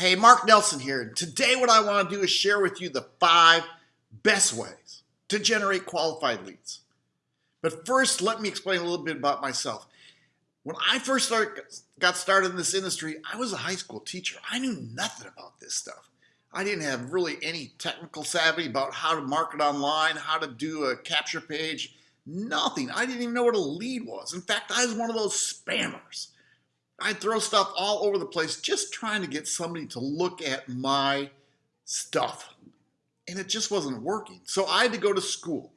Hey, Mark Nelson here. Today what I want to do is share with you the five best ways to generate qualified leads. But first, let me explain a little bit about myself. When I first started, got started in this industry, I was a high school teacher. I knew nothing about this stuff. I didn't have really any technical savvy about how to market online, how to do a capture page, nothing. I didn't even know what a lead was. In fact, I was one of those spammers. I'd throw stuff all over the place just trying to get somebody to look at my stuff. And it just wasn't working. So I had to go to school.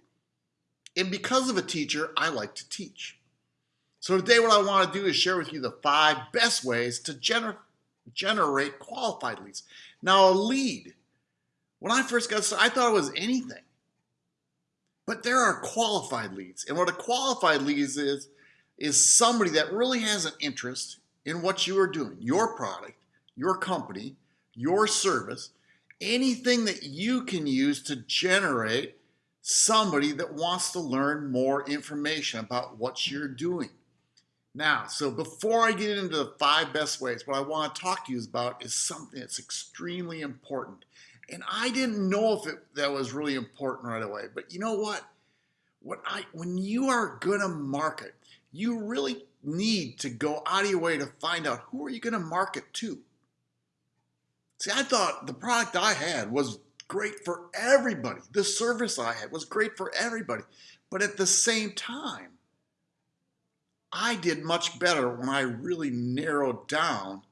And because of a teacher, I like to teach. So today what I want to do is share with you the five best ways to gener generate qualified leads. Now a lead, when I first got started, I thought it was anything. But there are qualified leads. And what a qualified lead is, is somebody that really has an interest in what you are doing, your product, your company, your service, anything that you can use to generate somebody that wants to learn more information about what you're doing. Now, so before I get into the five best ways, what I want to talk to you about is something that's extremely important. And I didn't know if it, that was really important right away, but you know what? What I when you are gonna market, you really need to go out of your way to find out who are you going to market to. See, I thought the product I had was great for everybody. The service I had was great for everybody. But at the same time, I did much better when I really narrowed down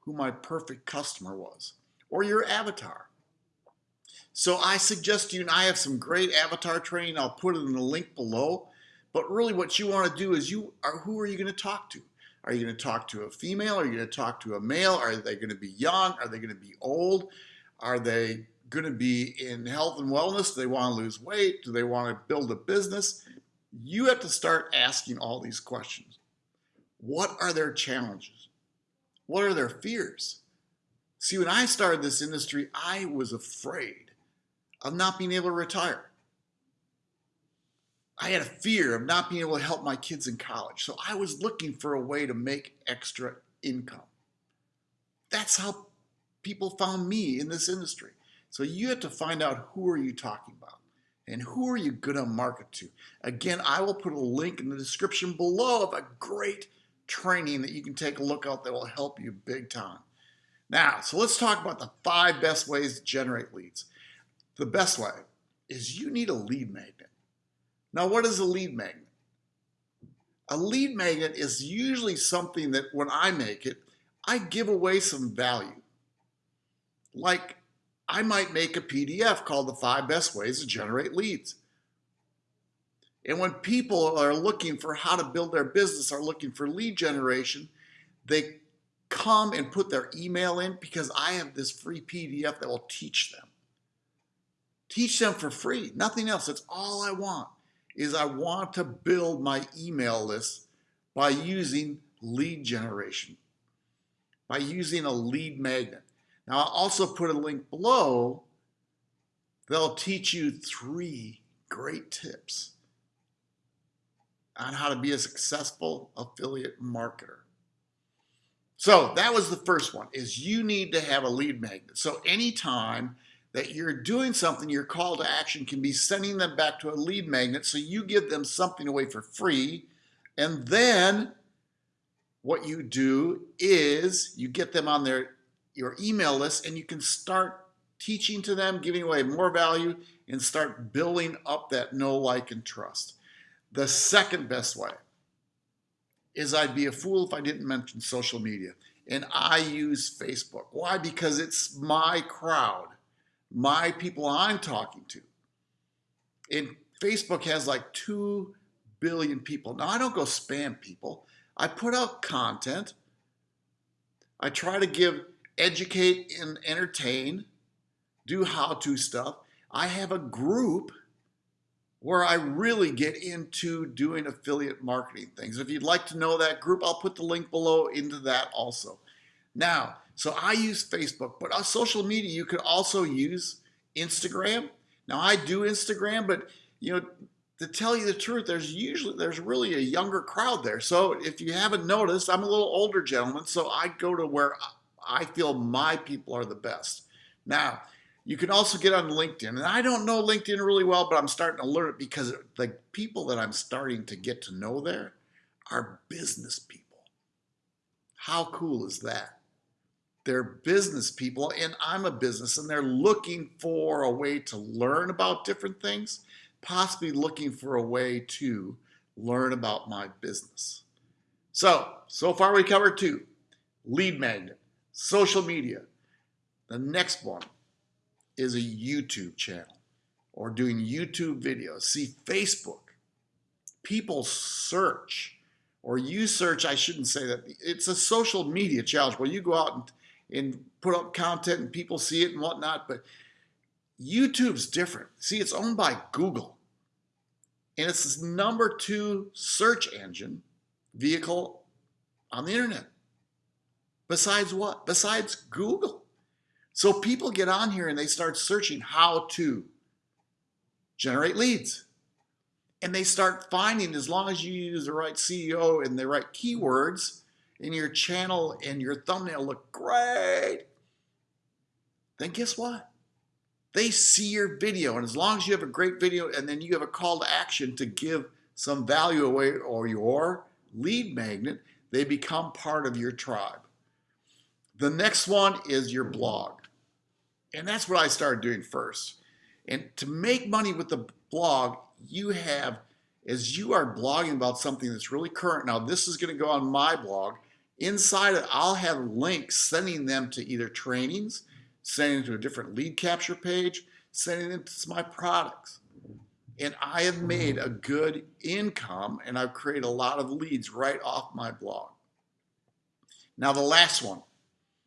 who my perfect customer was or your avatar. So I suggest you, and I have some great avatar training. I'll put it in the link below. But really what you want to do is you are who are you going to talk to? Are you going to talk to a female? Are you going to talk to a male? Are they going to be young? Are they going to be old? Are they going to be in health and wellness? Do they want to lose weight? Do they want to build a business? You have to start asking all these questions. What are their challenges? What are their fears? See, when I started this industry, I was afraid of not being able to retire. I had a fear of not being able to help my kids in college. So I was looking for a way to make extra income. That's how people found me in this industry. So you have to find out who are you talking about and who are you going to market to. Again, I will put a link in the description below of a great training that you can take a look at that will help you big time. Now, so let's talk about the five best ways to generate leads. The best way is you need a lead magnet. Now, what is a lead magnet? A lead magnet is usually something that when I make it, I give away some value. Like I might make a PDF called the five best ways to generate leads. And when people are looking for how to build their business, are looking for lead generation, they come and put their email in because I have this free PDF that will teach them. Teach them for free, nothing else. That's all I want is I want to build my email list by using lead generation, by using a lead magnet. Now I'll also put a link below that'll teach you three great tips on how to be a successful affiliate marketer. So that was the first one is you need to have a lead magnet. So anytime that you're doing something, your call to action can be sending them back to a lead magnet. So you give them something away for free. And then what you do is you get them on their your email list and you can start teaching to them, giving away more value and start building up that know, like, and trust. The second best way is I'd be a fool if I didn't mention social media. And I use Facebook. Why? Because it's my crowd my people I'm talking to. And Facebook has like 2 billion people. Now, I don't go spam people. I put out content. I try to give, educate, and entertain, do how to stuff. I have a group where I really get into doing affiliate marketing things. If you'd like to know that group, I'll put the link below into that also. Now, so I use Facebook, but on social media, you could also use Instagram. Now I do Instagram, but you know, to tell you the truth, there's usually, there's really a younger crowd there. So if you haven't noticed, I'm a little older gentleman, so I go to where I feel my people are the best. Now, you can also get on LinkedIn. And I don't know LinkedIn really well, but I'm starting to learn it because the people that I'm starting to get to know there are business people. How cool is that? They're business people, and I'm a business, and they're looking for a way to learn about different things, possibly looking for a way to learn about my business. So, so far we covered two lead magnet, social media. The next one is a YouTube channel or doing YouTube videos. See, Facebook, people search or you search, I shouldn't say that, it's a social media challenge where you go out and, and put up content and people see it and whatnot, but YouTube's different. See, it's owned by Google. And it's number two search engine vehicle on the internet. Besides what? Besides Google. So people get on here and they start searching how to generate leads. And they start finding, as long as you use the right SEO and the right keywords, and your channel and your thumbnail look great, then guess what? They see your video. And as long as you have a great video and then you have a call to action to give some value away or your lead magnet, they become part of your tribe. The next one is your blog. And that's what I started doing first. And to make money with the blog, you have, as you are blogging about something that's really current. Now, this is going to go on my blog. Inside it, I'll have links sending them to either trainings, sending them to a different lead capture page, sending them to my products. And I have made a good income and I've created a lot of leads right off my blog. Now, the last one,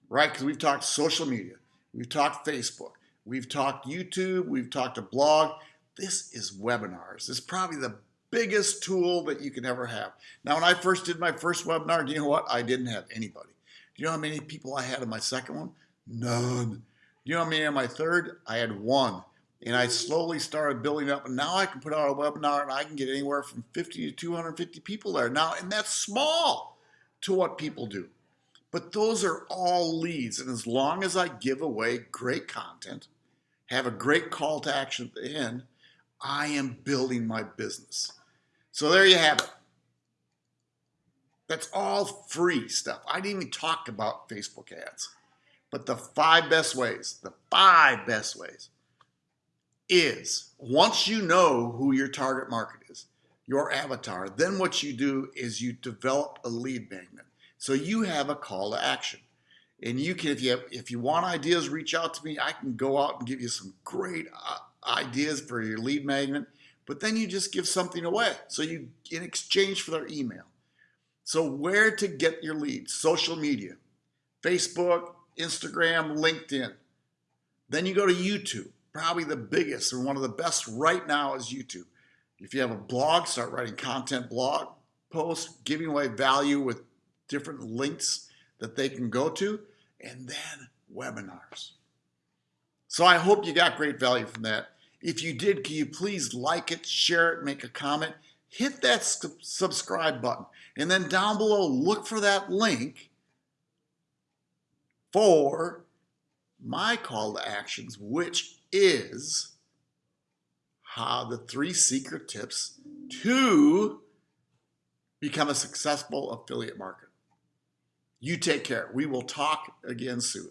right? Because we've talked social media. We've talked Facebook. We've talked YouTube. We've talked a blog. This is webinars. This is probably the biggest tool that you can ever have. Now, when I first did my first webinar, do you know what? I didn't have anybody. Do you know how many people I had in my second one? None. Do you know how many in my third? I had one. And I slowly started building up. And now I can put out a webinar and I can get anywhere from 50 to 250 people there. Now, and that's small to what people do. But those are all leads. And as long as I give away great content, have a great call to action at the end, I am building my business. So there you have it. That's all free stuff. I didn't even talk about Facebook ads. But the five best ways, the five best ways is once you know who your target market is, your avatar, then what you do is you develop a lead magnet. So you have a call to action. And you can, if you have, if you want ideas, reach out to me. I can go out and give you some great uh, ideas for your lead magnet. But then you just give something away. So you, in exchange for their email. So where to get your leads? Social media, Facebook, Instagram, LinkedIn. Then you go to YouTube. Probably the biggest and one of the best right now is YouTube. If you have a blog, start writing content blog posts, giving away value with different links that they can go to, and then webinars. So I hope you got great value from that. If you did, can you please like it, share it, make a comment, hit that subscribe button, and then down below, look for that link for my call to actions, which is how the three secret tips to become a successful affiliate marketer. You take care. We will talk again soon.